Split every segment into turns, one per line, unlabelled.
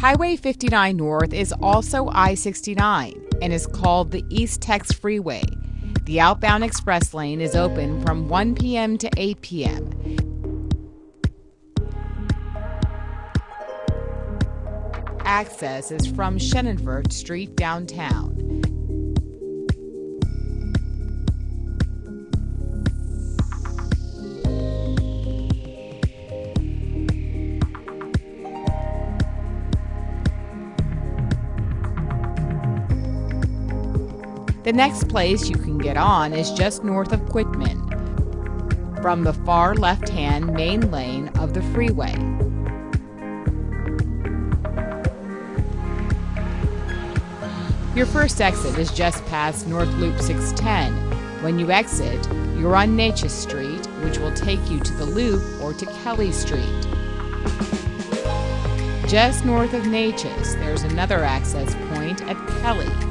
Highway 59 North is also I 69 and is called the Eastex Freeway. The outbound express lane is open from 1 p.m. to 8 p.m. Access is from Shenanford Street downtown. The next place you can get on is just north of Quitman, from the far left hand main lane of the freeway. Your first exit is just past North Loop 610. When you exit, you're on Natchez Street, which will take you to the Loop or to Kelley Street. Just north of Natchez, there's another access point at Kelley.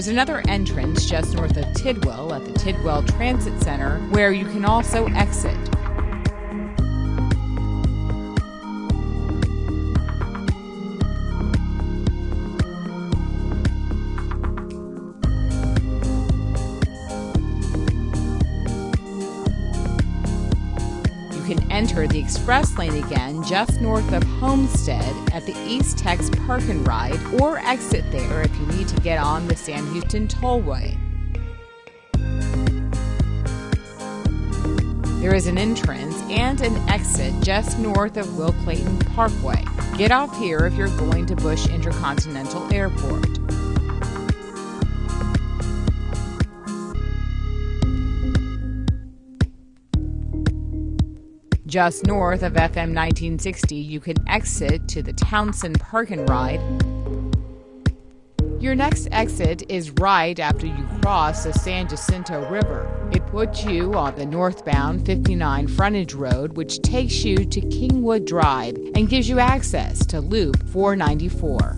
There's another entrance just north of Tidwell at the Tidwell Transit Center where you can also exit. Can enter the express lane again just north of Homestead at the Eastex Park and Ride or exit there if you need to get on the Sam Houston Tollway. There is an entrance and an exit just north of Will Clayton Parkway. Get off here if you're going to Bush Intercontinental Airport. Just north of FM 1960, you can exit to the Townsen Park and Ride. Your next exit is right after you cross the San Jacinto River. It puts you on the northbound 59 frontage road, which takes you to Kingwood Drive and gives you access to Loop 494.